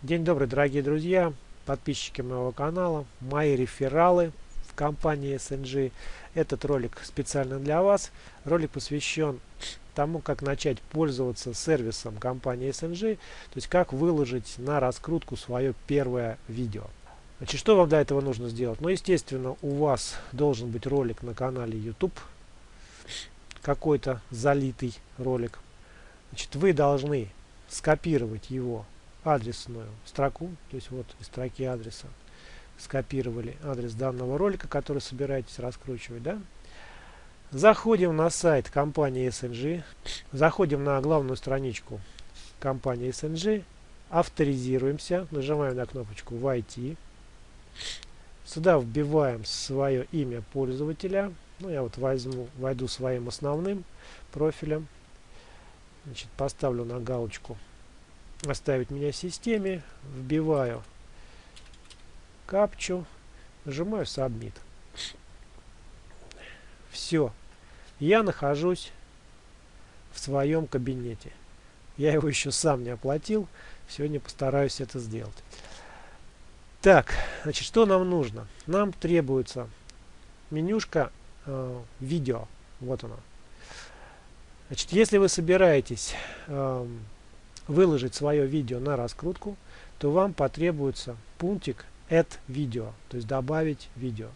День добрый, дорогие друзья, подписчики моего канала, мои рефералы в компании SNG. Этот ролик специально для вас. Ролик посвящен тому, как начать пользоваться сервисом компании SNG, то есть как выложить на раскрутку свое первое видео. Значит, что вам для этого нужно сделать? Ну, естественно, у вас должен быть ролик на канале YouTube, какой-то залитый ролик. Значит, вы должны скопировать его адресную строку, то есть вот из строки адреса скопировали адрес данного ролика, который собираетесь раскручивать, да? Заходим на сайт компании SNG, заходим на главную страничку компании SNG, авторизируемся, нажимаем на кнопочку «Войти». Сюда вбиваем свое имя пользователя. Ну, я вот возьму, войду своим основным профилем. Значит, поставлю на галочку оставить меня в системе, вбиваю капчу, нажимаю Submit. Все. Я нахожусь в своем кабинете. Я его еще сам не оплатил. Сегодня постараюсь это сделать. Так, значит, что нам нужно? Нам требуется менюшка э, видео. Вот она. Значит, если вы собираетесь э, выложить свое видео на раскрутку, то вам потребуется пунктик Add видео, то есть добавить видео.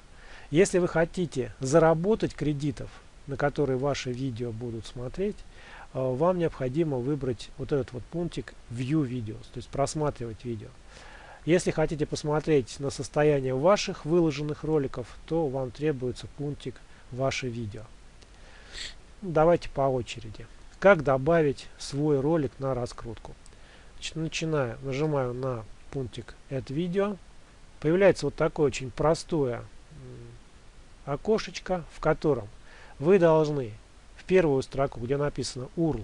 Если вы хотите заработать кредитов, на которые ваши видео будут смотреть, э, вам необходимо выбрать вот этот вот пунктик View Videos, то есть просматривать видео. Если хотите посмотреть на состояние ваших выложенных роликов, то вам требуется пунктик Ваши видео. Давайте по очереди. Как добавить свой ролик на раскрутку? Значит, начинаю, нажимаю на пунктик Add видео. Появляется вот такое очень простое окошечко, в котором вы должны в первую строку, где написано URL,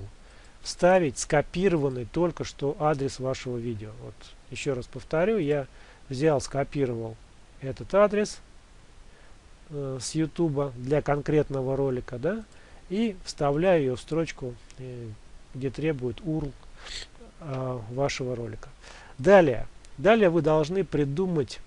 вставить скопированный только что адрес вашего видео. Вот еще раз повторю, я взял, скопировал этот адрес э, с YouTube для конкретного ролика, да, и вставляю ее в строчку, э, где требует URL э, вашего ролика. Далее, далее вы должны придумать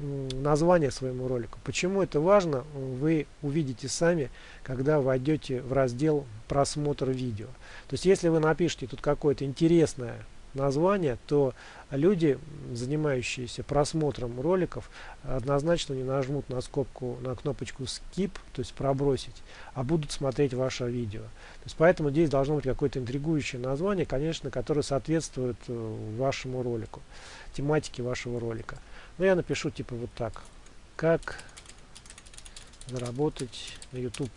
название своему ролику. Почему это важно, вы увидите сами, когда войдете в раздел просмотр видео. То есть, если вы напишите тут какое-то интересное название, то люди, занимающиеся просмотром роликов, однозначно не нажмут на скобку, на кнопочку skip, то есть пробросить, а будут смотреть ваше видео. То есть поэтому здесь должно быть какое-то интригующее название, конечно, которое соответствует э, вашему ролику, тематике вашего ролика. Но я напишу типа вот так. Как заработать на YouTube.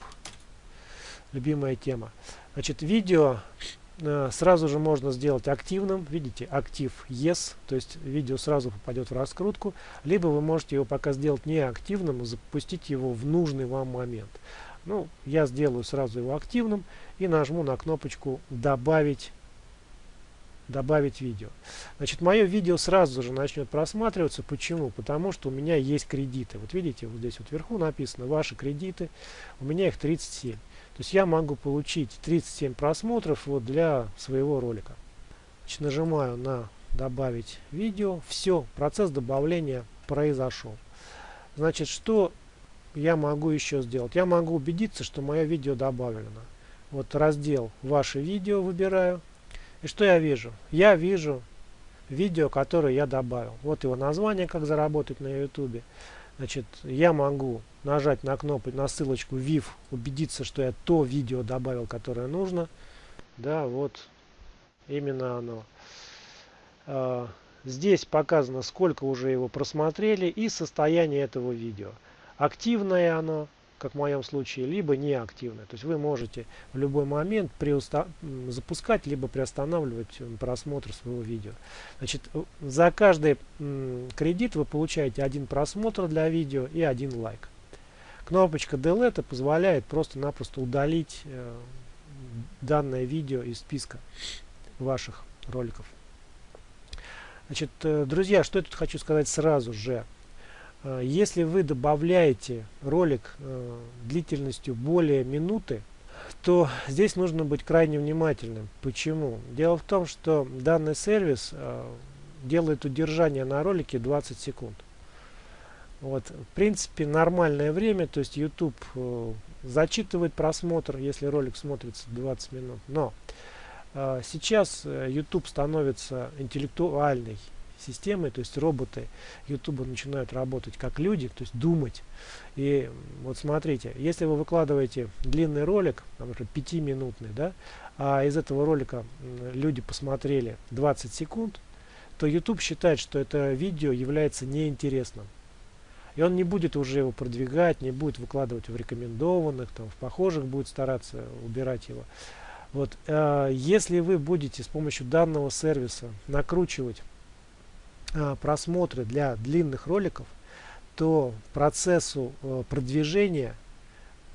Любимая тема. Значит, видео сразу же можно сделать активным. Видите, актив Yes, то есть видео сразу попадет в раскрутку. Либо вы можете его пока сделать неактивным и запустить его в нужный вам момент. Ну, я сделаю сразу его активным и нажму на кнопочку «Добавить добавить видео. Значит, мое видео сразу же начнет просматриваться. Почему? Потому что у меня есть кредиты. Вот видите, вот здесь вот вверху написано «Ваши кредиты». У меня их 37. То есть я могу получить 37 просмотров вот для своего ролика. Значит, нажимаю на добавить видео. Все, процесс добавления произошел. Значит, что я могу еще сделать? Я могу убедиться, что мое видео добавлено. Вот раздел «Ваше видео» выбираю. И что я вижу? Я вижу видео, которое я добавил. Вот его название, как заработать на YouTube. Значит, я могу нажать на кнопку, на ссылочку VIV, убедиться, что я то видео добавил, которое нужно. Да, вот именно оно. А, здесь показано, сколько уже его просмотрели и состояние этого видео. Активное оно, как в моем случае, либо неактивное. То есть вы можете в любой момент запускать, либо приостанавливать просмотр своего видео. Значит, за каждый кредит вы получаете один просмотр для видео и один лайк. Кнопочка Delete позволяет просто-напросто удалить э, данное видео из списка ваших роликов. Значит, э, друзья, что я тут хочу сказать сразу же. Э, если вы добавляете ролик длительностью более минуты, то здесь нужно быть крайне внимательным. Почему? Дело в том, что данный сервис делает удержание на ролике 20 секунд. Вот, в принципе, нормальное время, то есть YouTube э, зачитывает просмотр, если ролик смотрится 20 минут. Но э, сейчас э, YouTube становится интеллектуальной системой, то есть роботы YouTube начинают работать как люди, то есть думать. И вот смотрите, если вы выкладываете длинный ролик, например, 5-минутный, да, а из этого ролика люди посмотрели 20 секунд, то YouTube считает, что это видео является неинтересным. И он не будет уже его продвигать, не будет выкладывать в рекомендованных, там, в похожих будет стараться убирать его. Вот, э, если вы будете с помощью данного сервиса накручивать э, просмотры для длинных роликов, то процессу э, продвижения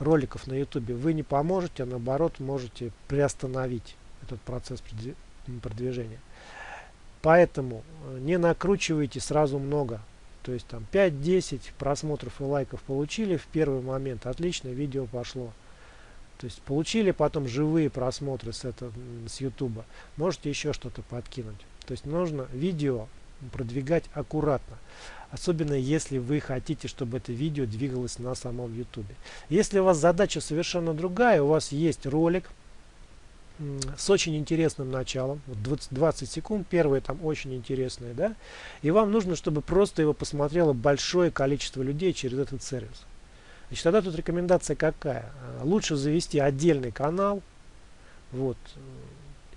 роликов на YouTube вы не поможете, а наоборот можете приостановить этот процесс продвижения. Поэтому э, не накручивайте сразу много. То есть там 5-10 просмотров и лайков получили в первый момент. Отлично, видео пошло. То есть получили потом живые просмотры с, это, с YouTube. Можете еще что-то подкинуть. То есть нужно видео продвигать аккуратно. Особенно если вы хотите, чтобы это видео двигалось на самом YouTube. Если у вас задача совершенно другая, у вас есть ролик, с очень интересным началом, 20, 20 секунд, первые там очень интересные, да, и вам нужно, чтобы просто его посмотрело большое количество людей через этот сервис. Значит, тогда тут рекомендация какая? А, лучше завести отдельный канал, вот,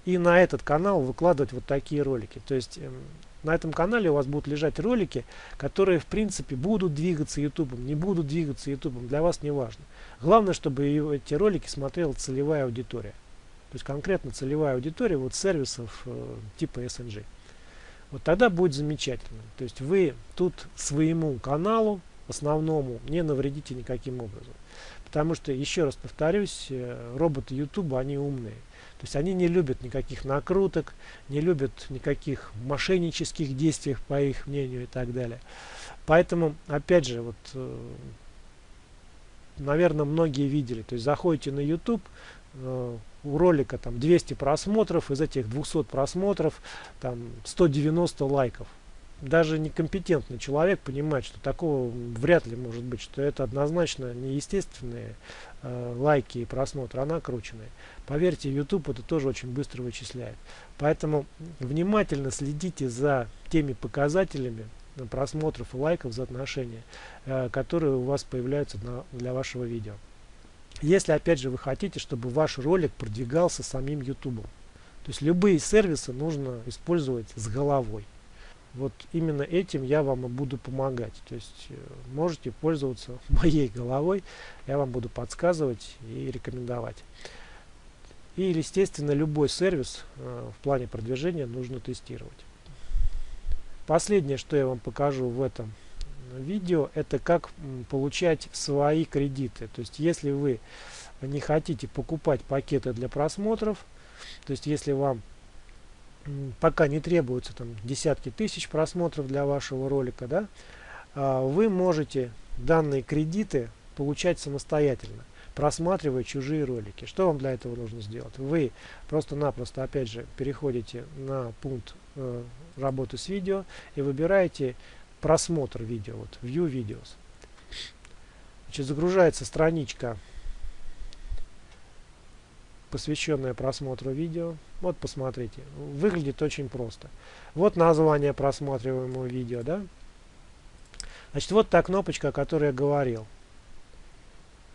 и на этот канал выкладывать вот такие ролики. То есть эм, на этом канале у вас будут лежать ролики, которые в принципе будут двигаться YouTube, не будут двигаться YouTube, для вас не важно. Главное, чтобы эти ролики смотрела целевая аудитория. То есть конкретно целевая аудитория вот сервисов э, типа SNG. Вот тогда будет замечательно. То есть вы тут своему каналу основному не навредите никаким образом. Потому что, еще раз повторюсь, э, роботы YouTube, они умные. То есть они не любят никаких накруток, не любят никаких мошеннических действий, по их мнению, и так далее. Поэтому, опять же, вот, э, наверное, многие видели. То есть заходите на YouTube, у ролика там 200 просмотров, из этих 200 просмотров там 190 лайков. Даже некомпетентный человек понимает, что такого вряд ли может быть, что это однозначно неестественные э, лайки и просмотры, а накрученные. Поверьте, YouTube это тоже очень быстро вычисляет. Поэтому внимательно следите за теми показателями просмотров и лайков за отношения, э, которые у вас появляются на, для вашего видео. Если, опять же, вы хотите, чтобы ваш ролик продвигался самим YouTube. То есть любые сервисы нужно использовать с головой. Вот именно этим я вам и буду помогать. То есть э, можете пользоваться моей головой, я вам буду подсказывать и рекомендовать. И, естественно, любой сервис э, в плане продвижения нужно тестировать. Последнее, что я вам покажу в этом видео, это как получать свои кредиты. То есть, если вы не хотите покупать пакеты для просмотров, то есть, если вам пока не требуется там десятки тысяч просмотров для вашего ролика, да, а, вы можете данные кредиты получать самостоятельно просматривая чужие ролики. Что вам для этого нужно сделать? Вы просто-напросто, опять же, переходите на пункт э, работы с видео и выбираете просмотр видео, вот View Videos. Значит, загружается страничка, посвященная просмотру видео. Вот посмотрите, выглядит очень просто. Вот название просматриваемого видео, да? Значит, вот та кнопочка, о которой я говорил.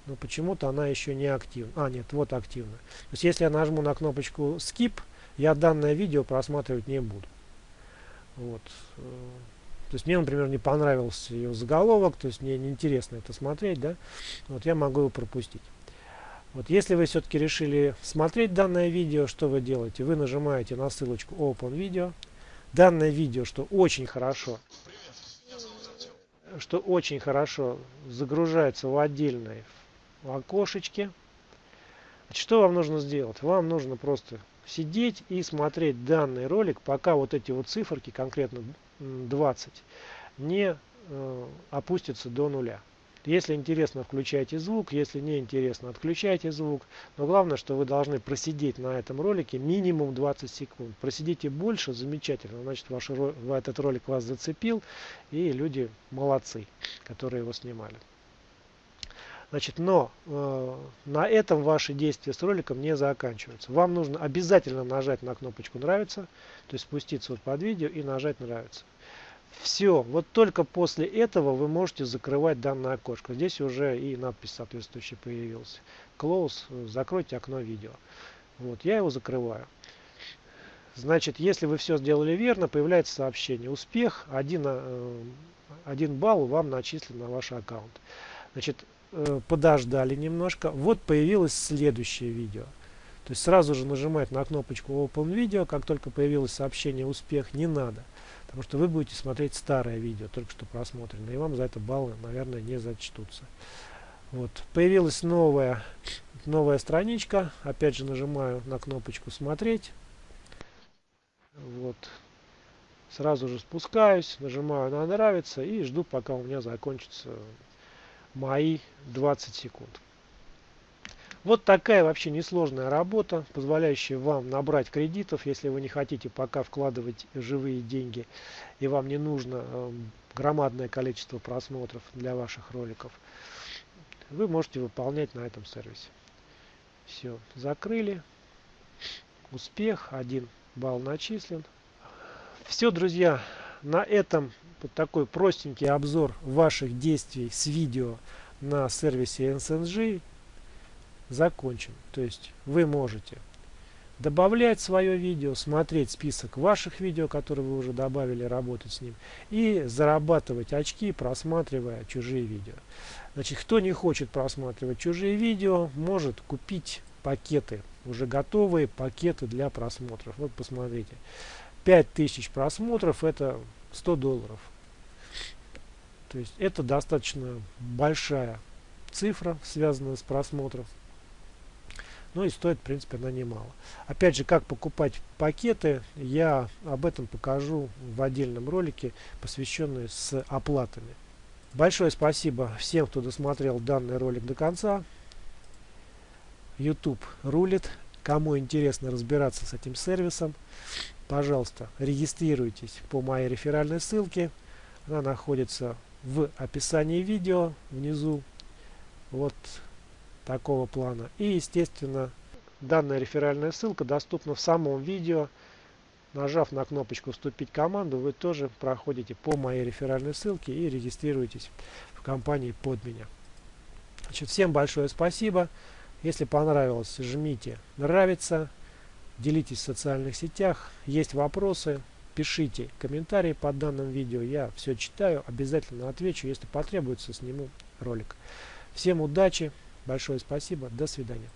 Но почему-то она еще не активна. А, нет, вот активна. То есть, если я нажму на кнопочку Skip, я данное видео просматривать не буду. Вот. То есть мне, например, не понравился ее заголовок, то есть мне неинтересно это смотреть, да, вот я могу его пропустить. Вот если вы все-таки решили смотреть данное видео, что вы делаете? Вы нажимаете на ссылочку Open Video. Данное видео, что очень хорошо, что очень хорошо загружается в отдельное окошечке. Что вам нужно сделать? Вам нужно просто сидеть и смотреть данный ролик, пока вот эти вот циферки, конкретно 20, не э, опустятся до нуля. Если интересно, включайте звук. Если не интересно, отключайте звук. Но главное, что вы должны просидеть на этом ролике минимум 20 секунд. Просидите больше, замечательно. Значит, ваш, этот ролик вас зацепил. И люди молодцы, которые его снимали. Значит, но э, на этом ваши действия с роликом не заканчиваются. Вам нужно обязательно нажать на кнопочку «Нравится», то есть спуститься вот под видео и нажать «Нравится». Все, вот только после этого вы можете закрывать данное окошко. Здесь уже и надпись соответствующая появилась. Close, закройте окно видео. Вот, я его закрываю. Значит, если вы все сделали верно, появляется сообщение. Успех, 1, 1 э, балл вам начислен на ваш аккаунт. Значит, э, подождали немножко. Вот появилось следующее видео. То есть сразу же нажимать на кнопочку Open Video, как только появилось сообщение «Успех», не надо. Потому что вы будете смотреть старое видео, только что просмотренное, и вам за это баллы, наверное, не зачтутся. Вот. Появилась новая, новая страничка. Опять же нажимаю на кнопочку «Смотреть». Вот. Сразу же спускаюсь, нажимаю на «Нравится» и жду, пока у меня закончатся мои 20 секунд. Вот такая вообще несложная работа, позволяющая вам набрать кредитов, если вы не хотите пока вкладывать живые деньги и вам не нужно э, громадное количество просмотров для ваших роликов. Вы можете выполнять на этом сервисе. Все, закрыли. Успех, один балл начислен. Все, друзья, на этом вот такой простенький обзор ваших действий с видео на сервисе NSNG закончен. То есть вы можете добавлять свое видео, смотреть список ваших видео, которые вы уже добавили, работать с ним, и зарабатывать очки, просматривая чужие видео. Значит, кто не хочет просматривать чужие видео, может купить пакеты, уже готовые пакеты для просмотров. Вот посмотрите, 5000 просмотров это 100 долларов. То есть это достаточно большая цифра, связанная с просмотром. Ну и стоит, в принципе, она немало. Опять же, как покупать пакеты, я об этом покажу в отдельном ролике, посвященный с оплатами. Большое спасибо всем, кто досмотрел данный ролик до конца. YouTube рулит. Кому интересно разбираться с этим сервисом, пожалуйста, регистрируйтесь по моей реферальной ссылке. Она находится в описании видео внизу. Вот такого плана. И, естественно, данная реферальная ссылка доступна в самом видео. Нажав на кнопочку «Вступить в команду», вы тоже проходите по моей реферальной ссылке и регистрируетесь в компании под меня. Значит, всем большое спасибо. Если понравилось, жмите «Нравится», делитесь в социальных сетях. Есть вопросы, пишите комментарии под данным видео. Я все читаю, обязательно отвечу. Если потребуется, сниму ролик. Всем удачи! Большое спасибо. До свидания.